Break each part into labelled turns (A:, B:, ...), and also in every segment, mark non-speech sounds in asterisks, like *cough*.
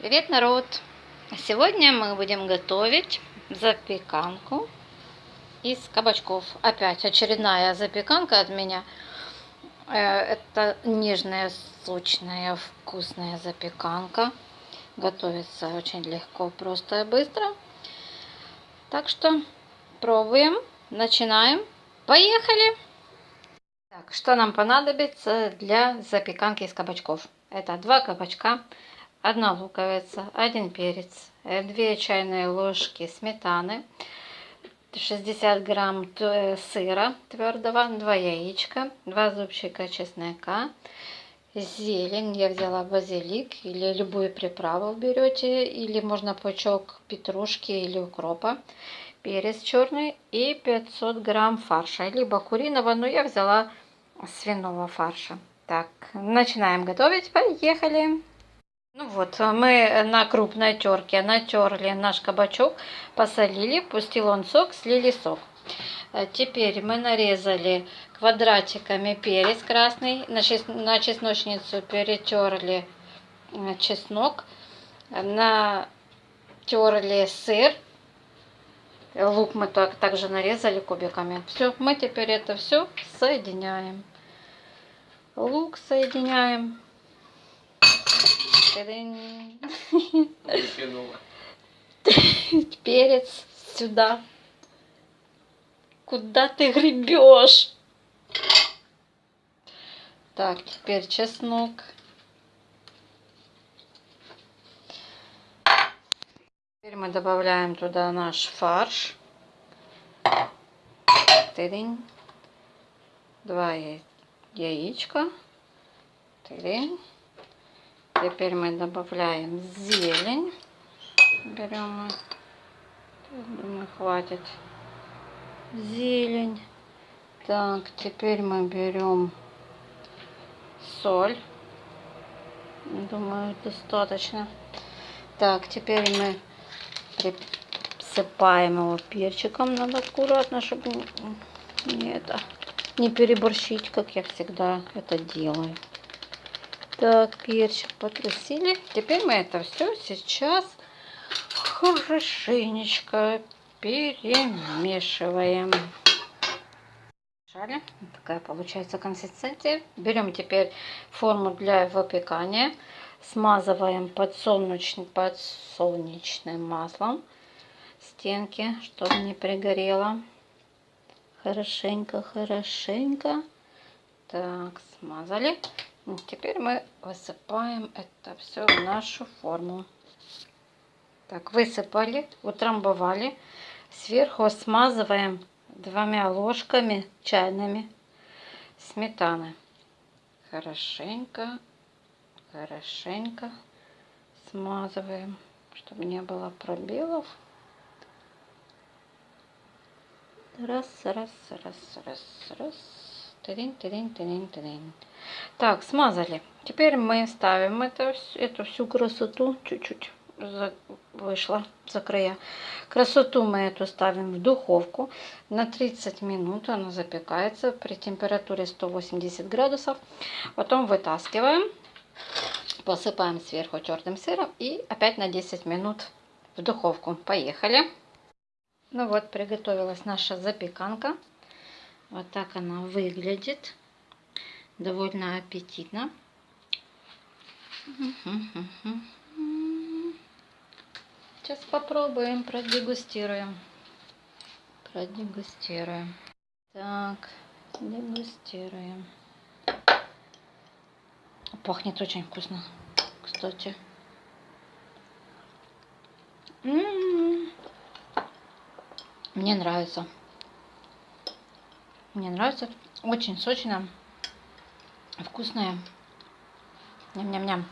A: Привет, народ! Сегодня мы будем готовить запеканку из кабачков. Опять очередная запеканка от меня. Э, это нежная, сочная, вкусная запеканка. Готовится очень легко, просто и быстро. Так что пробуем, начинаем. Поехали! Так, что нам понадобится для запеканки из кабачков? Это два кабачка, одна луковица, один перец, 2 э, чайные ложки сметаны, 60 грамм э, сыра твердого, 2 яичка, 2 зубчика чеснока, зелень, я взяла базилик или любую приправу берете, или можно пучок петрушки или укропа, перец черный и 500 грамм фарша, либо куриного, но я взяла свиного фарша. Так, начинаем готовить, поехали! Ну вот, мы на крупной терке натерли наш кабачок, посолили, пустил он сок, слили сок. Э, теперь мы нарезали квадратиками перец красный, на, чес, на чесночницу перетерли э, чеснок, натерли сыр, лук мы так, также нарезали кубиками. Все, мы теперь это все соединяем. Лук соединяем. *laughs* Перец сюда. Куда ты гребешь? Так, теперь чеснок. Теперь мы добавляем туда наш фарш. Тырень. Два яичка. Тырень. Теперь мы добавляем зелень. Берем, думаю, хватит. Зелень. Так, теперь мы берем соль. Думаю, достаточно. Так, теперь мы присыпаем его перчиком. Надо аккуратно, чтобы не, это, не переборщить, как я всегда это делаю. Так, перчик потрусили. Теперь мы это все сейчас хорошенечко перемешиваем. Шали. Такая получается консистенция. Берем теперь форму для выпекания. Смазываем подсолнечным, подсолнечным маслом стенки, чтобы не пригорело. Хорошенько, хорошенько. Так, смазали. Теперь мы высыпаем это все в нашу форму. Так, высыпали, утрамбовали. Сверху смазываем двумя ложками чайными сметаны. Хорошенько, хорошенько смазываем, чтобы не было пробелов. Раз, раз, раз, раз, раз. Тырин, тырин, тырин, тырин. Так, смазали. Теперь мы ставим это, эту всю красоту, чуть-чуть вышла за края. Красоту мы эту ставим в духовку на 30 минут. Она запекается при температуре 180 градусов. Потом вытаскиваем, посыпаем сверху тертым сыром и опять на 10 минут в духовку. Поехали! Ну вот, приготовилась наша запеканка. Вот так она выглядит. Довольно аппетитно. Сейчас попробуем, продегустируем. Продегустируем. Так, дегустируем. Пахнет очень вкусно, кстати. М -м -м. Мне нравится. Мне нравится. Очень сочно. Вкусная. Ням-ням-ням.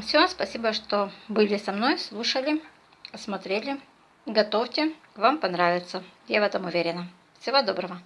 A: Все, спасибо, что были со мной, слушали, смотрели. Готовьте, вам понравится. Я в этом уверена. Всего доброго.